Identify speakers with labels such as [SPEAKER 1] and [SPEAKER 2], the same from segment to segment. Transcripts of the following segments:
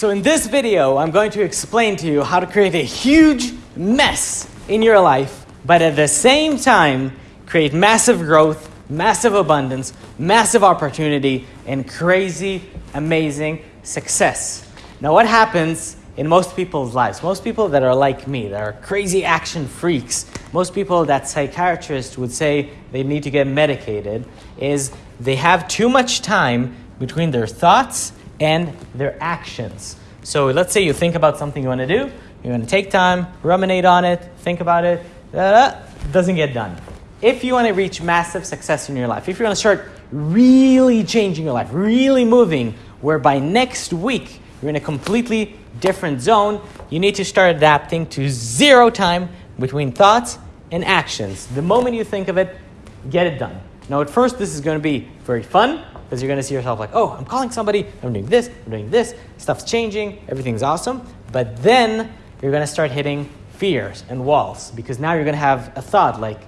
[SPEAKER 1] So in this video, I'm going to explain to you how to create a huge mess in your life, but at the same time, create massive growth, massive abundance, massive opportunity, and crazy, amazing success. Now, what happens in most people's lives, most people that are like me, that are crazy action freaks, most people that psychiatrists would say they need to get medicated, is they have too much time between their thoughts and their actions. So let's say you think about something you want to do, you're going to take time, ruminate on it, think about it, doesn't get done. If you want to reach massive success in your life, if you want to start really changing your life, really moving, where by next week you're in a completely different zone, you need to start adapting to zero time between thoughts and actions. The moment you think of it, get it done. Now, at first, this is going to be very fun because you're going to see yourself like, oh, I'm calling somebody, I'm doing this, I'm doing this, stuff's changing, everything's awesome. But then you're going to start hitting fears and walls because now you're going to have a thought like,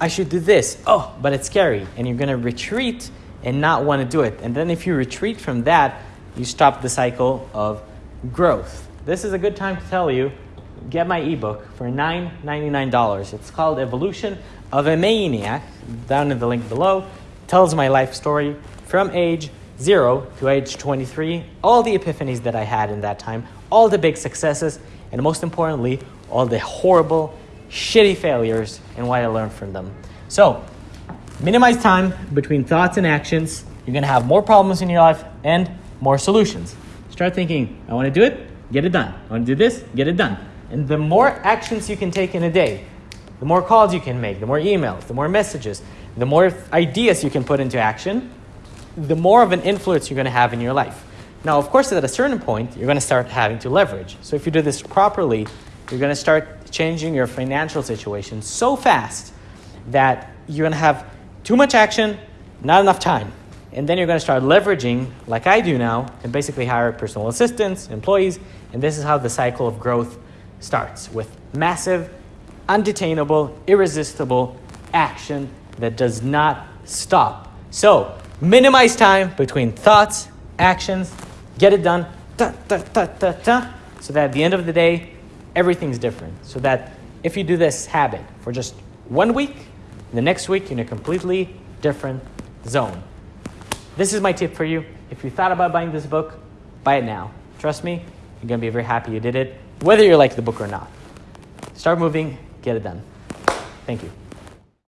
[SPEAKER 1] I should do this. Oh, but it's scary. And you're going to retreat and not want to do it. And then if you retreat from that, you stop the cycle of growth. This is a good time to tell you get my ebook for $9.99. It's called Evolution of a Maniac, down in the link below. Tells my life story from age zero to age 23, all the epiphanies that I had in that time, all the big successes, and most importantly, all the horrible, shitty failures and what I learned from them. So, minimize time between thoughts and actions. You're gonna have more problems in your life and more solutions. Start thinking, I wanna do it, get it done. I wanna do this, get it done. And the more actions you can take in a day, the more calls you can make, the more emails, the more messages, the more ideas you can put into action, the more of an influence you're going to have in your life. Now, of course, at a certain point, you're going to start having to leverage. So if you do this properly, you're going to start changing your financial situation so fast that you're going to have too much action, not enough time. And then you're going to start leveraging, like I do now, and basically hire personal assistants, employees, and this is how the cycle of growth starts with massive, undetainable, irresistible action that does not stop. So, minimize time between thoughts, actions, get it done, da, da, da, da, da, so that at the end of the day, everything's different. So that if you do this habit for just one week, the next week you're in a completely different zone. This is my tip for you. If you thought about buying this book, buy it now. Trust me, you're to be very happy you did it, whether you like the book or not. Start moving, get it done. Thank you.